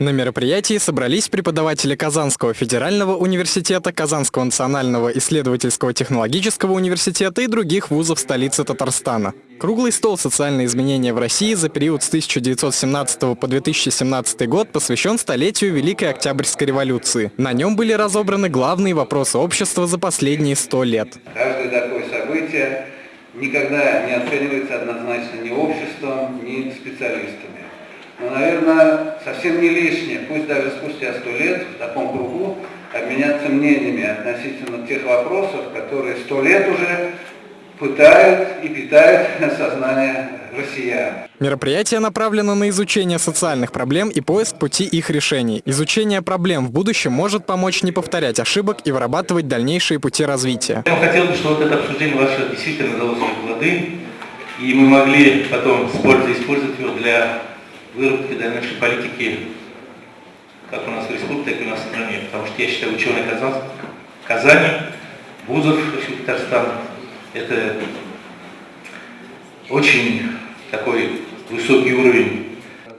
На мероприятии собрались преподаватели Казанского федерального университета, Казанского национального исследовательского технологического университета и других вузов столицы Татарстана. Круглый стол «Социальные изменения в России» за период с 1917 по 2017 год посвящен столетию Великой Октябрьской революции. На нем были разобраны главные вопросы общества за последние сто лет. Каждое такое событие никогда не оценивается однозначно ни обществом, ни специалистами. Но, наверное, совсем не лишнее, пусть даже спустя сто лет в таком кругу обменяться мнениями относительно тех вопросов, которые сто лет уже пытают и питают сознание россиян. Мероприятие направлено на изучение социальных проблем и поиск пути их решений. Изучение проблем в будущем может помочь не повторять ошибок и вырабатывать дальнейшие пути развития. Я хотел бы, чтобы вот это обсуждение ваше действительно дало свои плоды, и мы могли потом с пользой использовать его для выработки дальнейшей политики как у нас в республике, так и у нас в стране. Потому что я считаю, ученые Казань, Казани, вузов Татарстана, это очень такой высокий уровень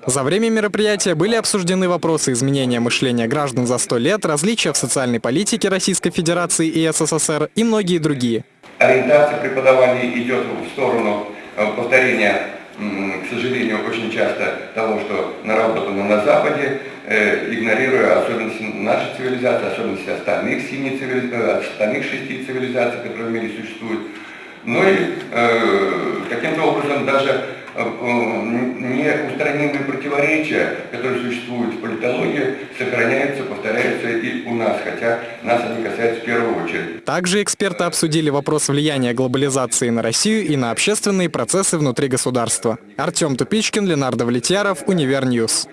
за время мероприятия были обсуждены вопросы изменения мышления граждан за сто лет, различия в социальной политике Российской Федерации и СССР и многие другие. Ориентация преподавания идет в сторону э, повторения к сожалению, очень часто того, что наработано на Западе, э, игнорируя особенности нашей цивилизации, особенности остальных, семи цивилизаций, э, остальных шести цивилизаций, которые в мире существуют. Ну и э, образом даже э, неустранимые противоречия, которые существуют в политологии, сохраняются, повторяются и у нас, хотя нас они касаются в первую очередь. Также эксперты обсудили вопрос влияния глобализации на Россию и на общественные процессы внутри государства. Артем Тупичкин, Ленар Давлетьяров, Univer News.